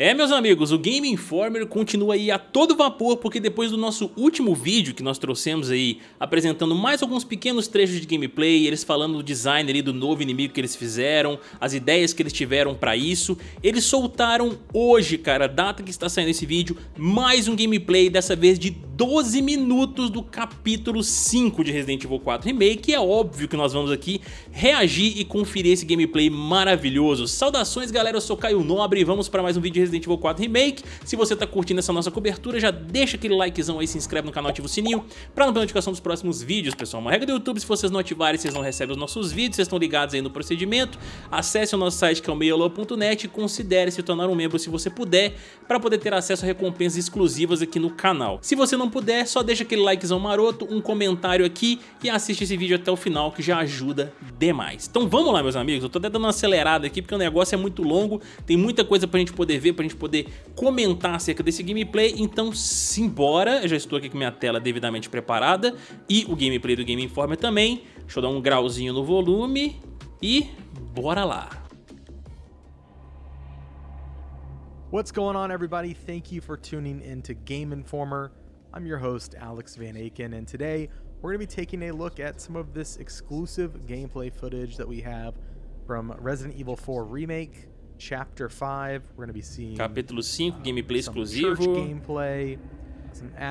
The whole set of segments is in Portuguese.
É, meus amigos, o Game Informer continua aí a todo vapor, porque depois do nosso último vídeo que nós trouxemos aí, apresentando mais alguns pequenos trechos de gameplay, eles falando do design ali do novo inimigo que eles fizeram, as ideias que eles tiveram pra isso, eles soltaram hoje, cara, data que está saindo esse vídeo, mais um gameplay, dessa vez de 12 minutos do capítulo 5 de Resident Evil 4 Remake, é óbvio que nós vamos aqui reagir e conferir esse gameplay maravilhoso. Saudações, galera, eu sou Caio Nobre e vamos para mais um vídeo de Resident Evil 4 Remake. Se você tá curtindo essa nossa cobertura, já deixa aquele likezão aí, se inscreve no canal, ativa o sininho pra não perder notificação dos próximos vídeos, pessoal. Uma regra do YouTube, se vocês não ativarem, vocês não recebem os nossos vídeos, vocês estão ligados aí no procedimento. Acesse o nosso site que é o meiolo.net e considere se tornar um membro se você puder, para poder ter acesso a recompensas exclusivas aqui no canal. Se você não puder, só deixa aquele likezão maroto, um comentário aqui e assiste esse vídeo até o final, que já ajuda demais. Então vamos lá, meus amigos, eu tô até dando uma acelerada aqui, porque o negócio é muito longo, tem muita coisa pra gente poder ver, pra gente poder comentar acerca desse gameplay, então simbora, eu já estou aqui com minha tela devidamente preparada e o gameplay do Game Informer também, deixa eu dar um grauzinho no volume e bora lá. What's going on everybody? Thank you for tuning in to Game Informer. I'm your host Alex Van Aken and today we're going to be taking a look at some of this exclusive gameplay footage that we have from Resident Evil 4 Remake, Chapter 5, we're going to be seeing Capítulo 5, gameplay exclusivo. Gameplay,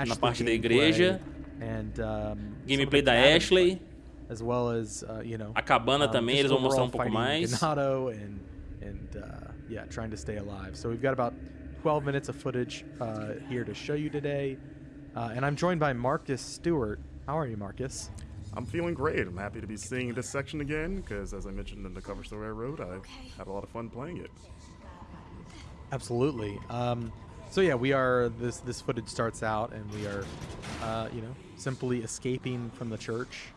na parte da igreja. And, um, gameplay da Ashley. As well as, uh, you know, a cabana um, também, eles vão mostrar um pouco mais. and, and uh, yeah, trying to stay alive. So we've got about 12 minutes of footage uh, here to show you today. Uh, and I'm joined by Marcus Stewart. How are you, Marcus? I'm feeling great. I'm happy to be seeing this section again because, as I mentioned in the cover story I wrote, I've had a lot of fun playing it. Absolutely. Um, so yeah, we are. This this footage starts out, and we are, uh, you know, simply escaping from the church.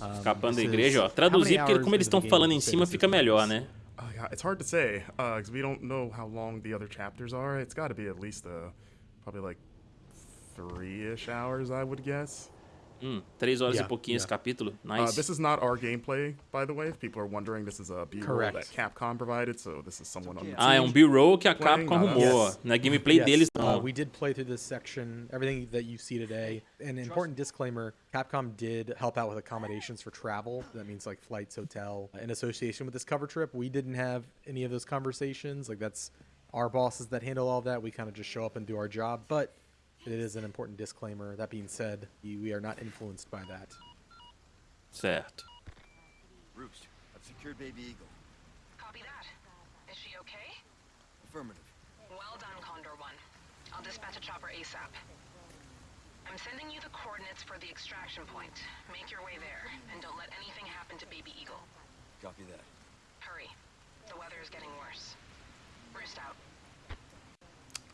Um, Escapando da igreja, ó. Traduzir porque como eles estão falando em cima fica melhor, né? Uh, yeah, it's hard to say because uh, we don't know how long the other chapters are. It's got to be at least uh, probably like three-ish hours, I would guess. Hum, três horas yeah, e pouquinho yeah. esse capítulo. Uh, nice. Uh, this is not our gameplay, by the way. If people are wondering, this is a B-roll that Capcom provided, so this is someone on the Ah, é um B-roll que a Capcom arrumou. Yes. Não é gameplay yes. deles, não. Uh, we did play through this section, everything that you see today. An important disclaimer, Capcom did help out with accommodations for travel. That means like flights, hotel, in association with this cover trip. We didn't have any of those conversations. Like that's our bosses that handle all that. We kind of just show up and do our job. But it is an important disclaimer. That being said, we are not influenced by that. Certo. Roost, I've secured Baby Eagle. Copy that. Is she okay? Affirmative. Well done, Condor One. I'll dispatch a chopper ASAP. I'm sending you the coordinates for the extraction point. Make your way there, and don't let anything happen to Baby Eagle. Copy that. Hurry. The weather is getting worse. Roost out.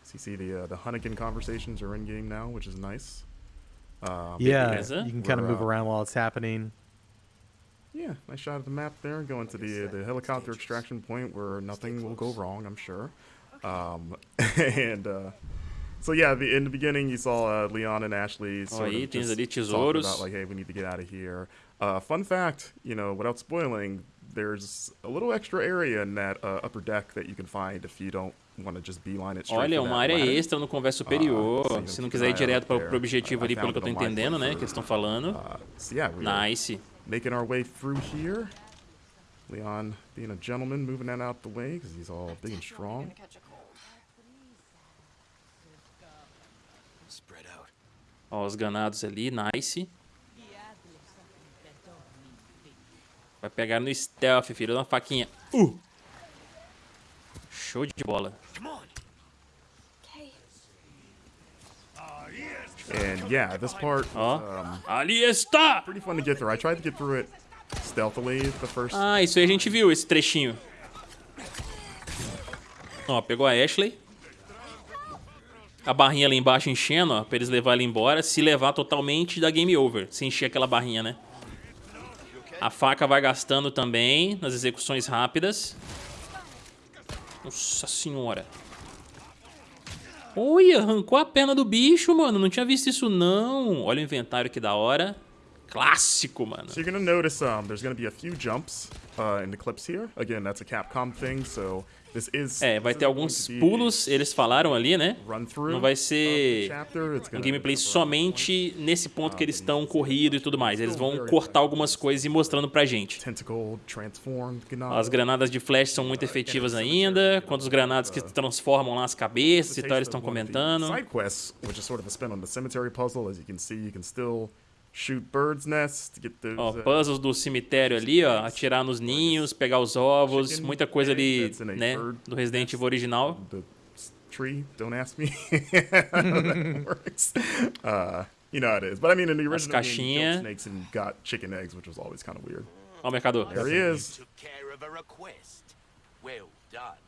So you see the uh, the Hunnigan conversations are in game now, which is nice. Uh, yeah, you can kind of move uh, around while it's happening. Yeah, nice shot of the map there. Going to the the helicopter extraction point where nothing will go wrong, I'm sure. Um, and uh, so yeah, the, in the beginning you saw uh, Leon and Ashley sort oh, of just talking about like, hey, we need to get out of here. Uh, fun fact, you know, without spoiling, there's a little extra area in that uh, upper deck that you can find if you don't Olha, uma área extra no converso superior. Uh, se não quiser ir direto para o objetivo ali, pelo que eu estou entendendo, né? Que eles estão falando. Uh, nice. Making our way through here. Leon being a gentleman, moving that out the way because he's all big and strong. Ó, os ganados ali, nice. Vai pegar no stealth, filho, uma faquinha. Uh! Show de bola. And yeah, this part oh. um, ali está. Pretty fun to get through. I tried to get through it stealthily the first. Ah, isso aí a gente viu esse trechinho. Ó, pegou a Ashley. A barrinha ali embaixo enchendo, ó, pra eles levar ele embora. Se levar totalmente, dá game over. Se encher aquela barrinha, né? A faca vai gastando também nas execuções rápidas. Nossa senhora. Olha, arrancou a perna do bicho, mano. Não tinha visto isso, não. Olha o inventário que da hora. Clássico, mano. So you're gonna notice um, there's gonna be a few jumps uh, in the clips here. Again, that's a Capcom thing, so this is. É, vai ter alguns pulos, eles falaram ali, né? Não vai ser um gameplay somente nesse ponto que eles estão corrido e tudo mais. Eles vão cortar algumas coisas e mostrando pra gente. As granadas de flash são muito efetivas ainda, quanto os granadas que transformam lá as cabeças e tal, eles estão comentando. Side quests, which is sort of a spin on the cemetery puzzle. As you can see, you can still shoot birds' nests to get those. Ó, uh, puzzles do cemitério ali, ó, atirar nos ninhos, pegar os ovos, muita coisa ali, né, do Resident Evil original. tree. Don't ask me works. Uh, you know how it is. But I mean, in the original game, you snakes and got chicken eggs, which was always kind of weird. Ó o mercador. There he is. Took care of a request. Well done.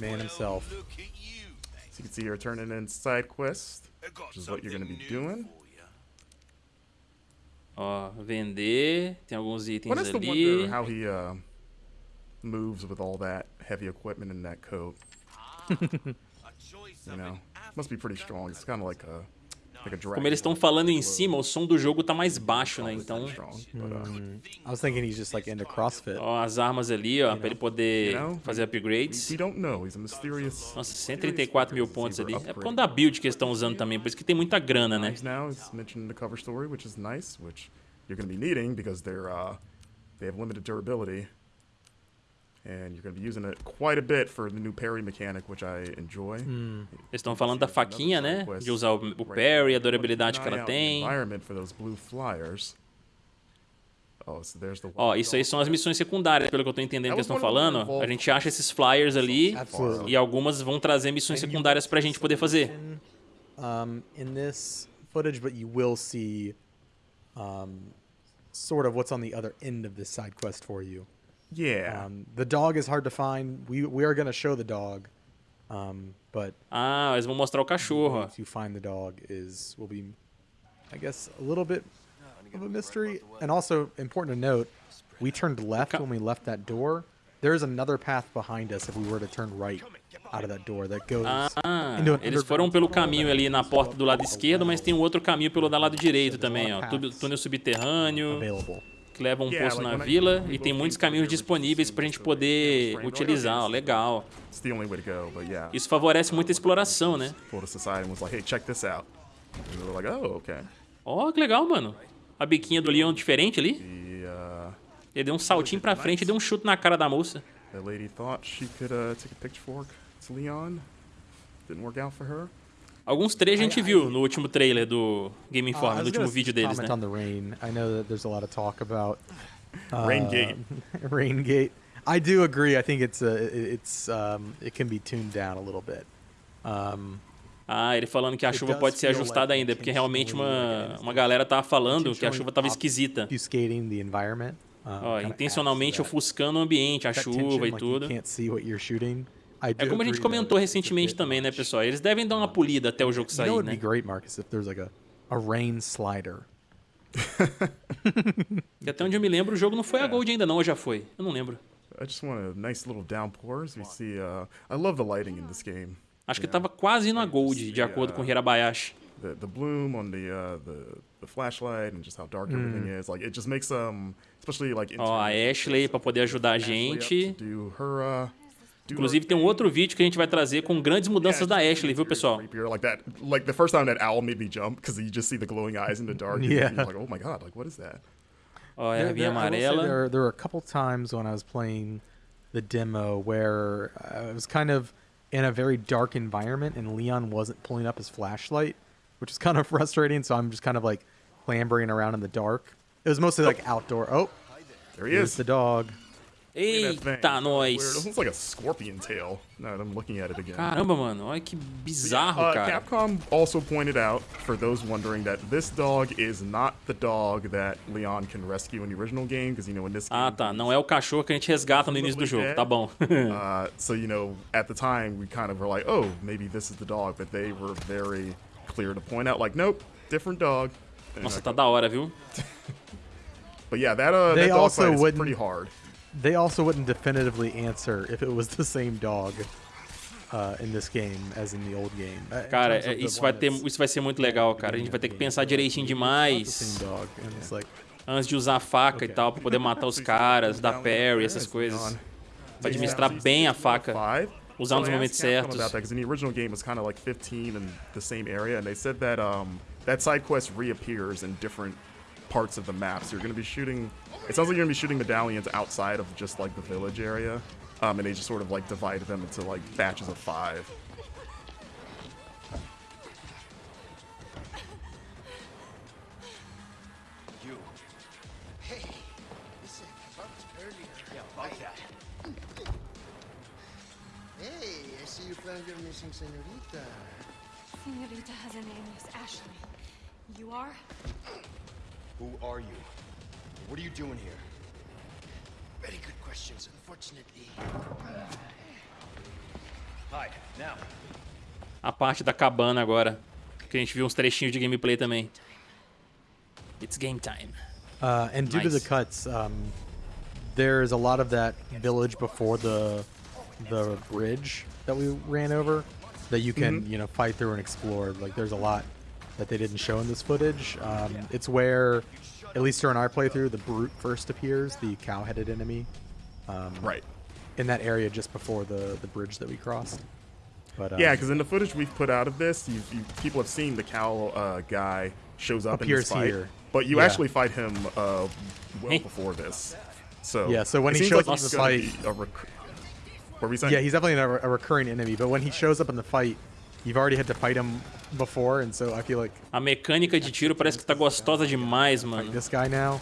Man himself. Look at you, mate. So you can see here turning in side quest, which is what you're going to be doing. Ó, vender, tem alguns itens to ali. how he uh, moves with all that heavy equipment in that coat. You know, must be pretty strong. It's kind of like a. Como eles estão falando em cima, o som do jogo tá mais baixo, né? Então, uh, I was thinking he's just like into CrossFit. ó, as armas ali, ó, pra ele poder fazer upgrades. Nossa, 134 mil pontos ali. É por conta da build que eles estão usando também, por isso que tem muita grana, né? Now is mentioned in the cover story, which is nice, which you're to be needing because they're uh, they have limited durability, and you're going to be using it quite a bit for the new parry mechanic, which I enjoy. Eles estão falando da faquinha, né? De usar o, o parry, a durabilidade que ela tem. Oh, so there's the. Ó, isso aí são as missões secundárias, pelo que eu tô entendendo que eles estão falando. A gente acha esses flyers ali Absolutely. e algumas vão trazer missões secundárias pra gente poder fazer. um, in this footage, but you will see um, sort of what's on the other end of this side quest for you. Yeah. Um, the dog is hard to find. We we are going to show the dog, um, but Ah, eles vão mostrar o cachorro, ó. to find the dog is will be, I guess, a little bit of a mystery. And also important to note, we turned left when we left that door. There is another path behind us if we were to turn right out of that door that goes Ah, into an eles foram pelo caminho ali na porta do lado esquerdo, mas tem um outro caminho pelo lado direito também, ó. Túnel subterrâneo, available. Que leva um poço na vila, e tem muitos caminhos disponíveis pra gente poder utilizar. Legal. Isso favorece muito a exploração, né? "Oh, okay." Ó, que legal, mano. A biquinha do leão diferente ali. Uh, Ele deu um saltinho pra frente e deu um chute na cara da moça. that lady thought she could uh, take a pitchfork to Leon. Didn't work out for her. Alguns três a gente viu no último trailer do Game Uh, I Informer, no último vídeo deles, né? on the rain. I know that there's a lot of talk about uh, Rain Gate. rain gate. I do agree. I think it's a, it's um, it can be tuned down a little bit. Um, Ah, ele falando que a chuva pode ser ajustada like ainda, porque realmente uma, uma galera tava falando que a chuva tava esquisita. um, Ó, intencionalmente ofuscando o ambiente, a chuva tension, e like tudo. You can't see what you're shooting. É como a gente comentou recentemente também, né, pessoal? Eles devem dar uma polida até o jogo You know sair, what would né? be great, Marcus, if there's like a, a rain slider. E até onde eu me lembro, o jogo não foi a Gold ainda não, ou já foi? Eu não lembro. I just want a nice little downpours. We see. Uh, I love the lighting in this game. Acho que tava quase indo a Gold, de acordo com Hirabayashi. The the bloom on the uh, the the flashlight and just how dark everything is. Like it just makes um, especially like. Ó, a Ashley pra poder ajudar a gente. do her, uh, do her Inclusive tem um outro vídeo que a gente vai trazer com grandes mudanças da Ashley, viu, pessoal? like that. Like the first time that owl made me jump because you just see the glowing eyes in the dark. and Yeah. you're like, oh my god, like what is that? Oh, There- vinha there- I amarela. There, there were a couple times when I was playing the demo where I was kind of in a very dark environment and Leon wasn't pulling up his flashlight, which is kind of frustrating. So I'm just kind of like clambering around in the dark. It was mostly like outdoor. Oh, There he is. the dog. Eita, Weird. It nós! looks like a scorpion tail. Now that I'm looking at it again. Caramba, mano, olha que bizarro, Uh, cara. Capcom also pointed out, for those wondering, that this dog is not the dog that Leon can rescue in the original game, because you know in this game. Ah, tá. Não é o cachorro que a gente resgata no início do jogo. Tá bom. Uh, so you know, at the time, we kind of were like, oh, maybe this is the dog, but they were very clear to point out, like, nope, different dog. And Nossa, like, tá da hora, viu? But yeah, that uh, They that dog also fight is wouldn't- pretty hard. They also wouldn't definitively answer if it was the same dog. uh, in this game as in the old game. Uh, Cara, é, isso vai, ter, isso vai ser muito legal, cara. A gente vai ter que pensar direitinho demais it's like, antes de usar a faca e tal, pra poder matar os caras, dar parry, essas coisas. Pra administrar bem a faca. Usar nos momentos certos. The original game, was kind of like 15 in the same area, and they said that that side quest reappears in different parts of the map. So you're going to be shooting. It sounds like you're going to be shooting medallions outside of just like the village area, um, and they just sort of like divide them into like batches of five. You. Hey, listen, about earlier. Yeah, about that. Hey, I see you found your missing senorita. Senorita has a name, Miss Ashley. You are? Who are you? What are you doing here? Very good questions, unfortunately. Hide, now. A parte da cabana agora. Que a gente viu uns trechinhos de gameplay também. It's game time. Uh, and due to the cuts, um, there's a lot of that village before the the bridge that we ran over that you can you know fight through and explore. Like there's a lot that they didn't show in this footage. Um, it's where, at least during our playthrough, the brute first appears, the cow-headed enemy, um, Right. in that area just before the the bridge that we crossed. But um, Yeah, because in the footage we've put out of this, you, you people have seen the cow uh, guy shows up in Appears this fight, here. but you Yeah. actually fight him uh, well Hey. before this. So Yeah, so when he shows like up in the fight- a rec- what were we saying? yeah, he's definitely a, a recurring enemy. But when he shows up in the fight, you've already had to fight him before, and so I feel like A mecânica de tiro parece que tá gostosa demais, mano. this guy now.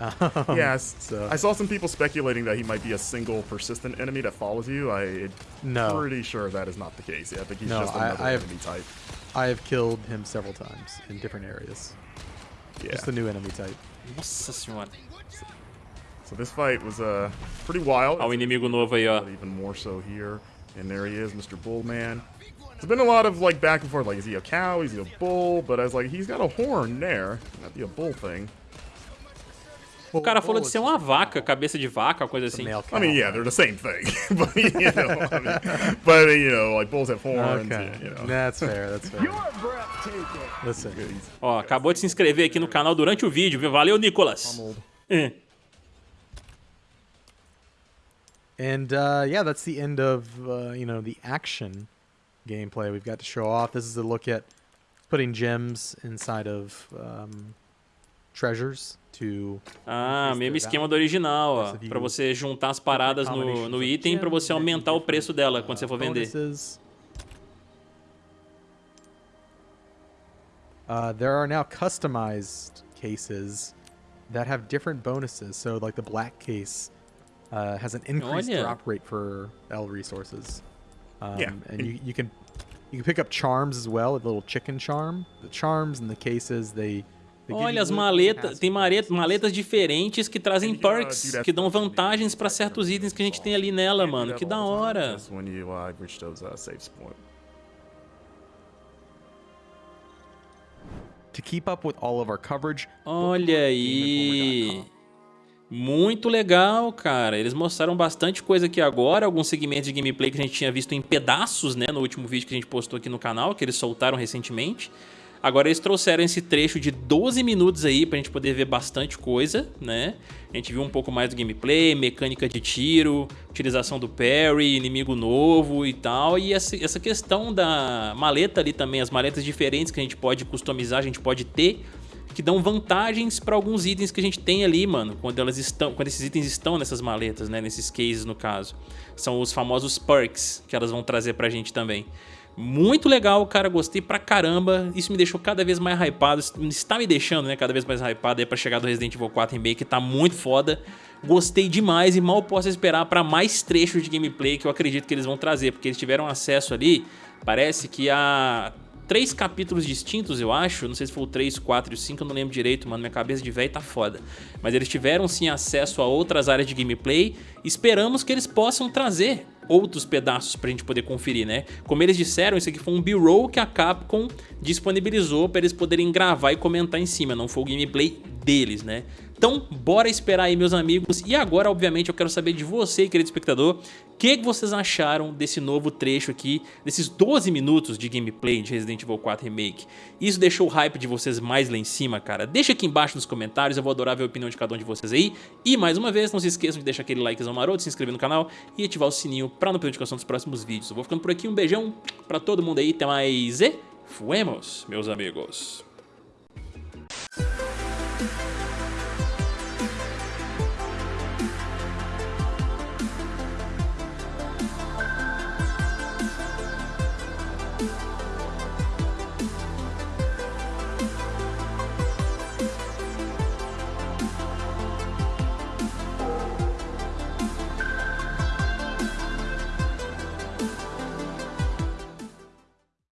Um, Yes. So I saw some people speculating that he might be a single persistent enemy that follows you. I No. pretty sure that is not the case. I think he's No, just I- another I have- enemy type. I have killed him several times in different areas. Yeah. Just a new enemy type. Nossa senhora. So this fight was uh pretty wild. Ó o inimigo novo aí, ó. but even more so here. And there he is, Mr. Bullman. There's been a lot of like back and forth, like is he a cow, is he a bull? But I was like, he's got a horn there. Not be a bull thing. O cara falou de ser uma vaca, cabeça de vaca, coisa assim. I mean, yeah, they're the same thing, but you know, I mean, but you know, like bulls have horns. Okay, You know. that's fair. That's fair. Listen, Ó, acabou de se inscrever aqui no canal durante o vídeo, viu? Valeu, Nicolas. É. and uh, yeah, that's the end of uh, you know the action gameplay we've got to show off. This is a look at putting gems inside of um, treasures to Ah, mesmo esquema do original, ó. Pra você juntar as paradas no, no item pra você aumentar o preço dela quando você for vender. Uh, there are now customized cases that have different bonuses. So, like the black case uh, has an increased Olha. drop rate for L resources. Um, Yeah, and you, you can you can pick up charms as well, a little chicken charm. The charms and the cases they. they give you Olha, as maletas, tem maletas, diferentes que trazem perks, que dão vantagens pra certos itens que a gente tem ali nela, mano. Que da hora. Just when you reach those saves point. To keep up with all of our coverage, Olha aí. Muito legal, cara. Eles mostraram bastante coisa aqui agora, alguns segmentos de gameplay que a gente tinha visto em pedaços, né, no último vídeo que a gente postou aqui no canal, que eles soltaram recentemente. Agora eles trouxeram esse trecho de 12 minutos aí pra gente poder ver bastante coisa, né? A gente viu um pouco mais do gameplay, mecânica de tiro, utilização do parry, inimigo novo e tal. E essa questão da maleta ali também, as maletas diferentes que a gente pode customizar, a gente pode ter que dão vantagens para alguns itens que a gente tem ali, mano, quando elas estão, quando esses itens estão nessas maletas, né, nesses cases no caso. São os famosos perks que elas vão trazer pra gente também. Muito legal, cara, gostei pra caramba. Isso me deixou cada vez mais hypado, está me deixando, né, cada vez mais hypado aí para chegar do Resident Evil 4 Remake, que tá muito foda. Gostei demais e mal posso esperar para mais trechos de gameplay que eu acredito que eles vão trazer, porque eles tiveram acesso ali, parece que a três capítulos distintos, eu acho. Não sei se foi o 3, 4 e o 5, eu não lembro direito, mano. Minha cabeça de velho tá foda. Mas eles tiveram sim acesso a outras áreas de gameplay. Esperamos que eles possam trazer outros pedaços pra gente poder conferir, né? Como eles disseram, isso aqui foi um B-roll que a Capcom disponibilizou pra eles poderem gravar e comentar em cima. Não foi o gameplay deles, né? Então, bora esperar aí, meus amigos. E agora, obviamente, eu quero saber de você, querido espectador, o que, vocês acharam desse novo trecho aqui, desses 12 minutos de gameplay de Resident Evil 4 Remake. Isso deixou o hype de vocês mais lá em cima, cara? Deixa aqui embaixo nos comentários, eu vou adorar ver a opinião de cada um de vocês aí. E, mais uma vez, não se esqueçam de deixar aquele likezão maroto, se inscrever no canal e ativar o sininho para não perder notificação dos próximos vídeos. Eu vou ficando por aqui, um beijão pra todo mundo aí, até mais e fuemos, meus amigos.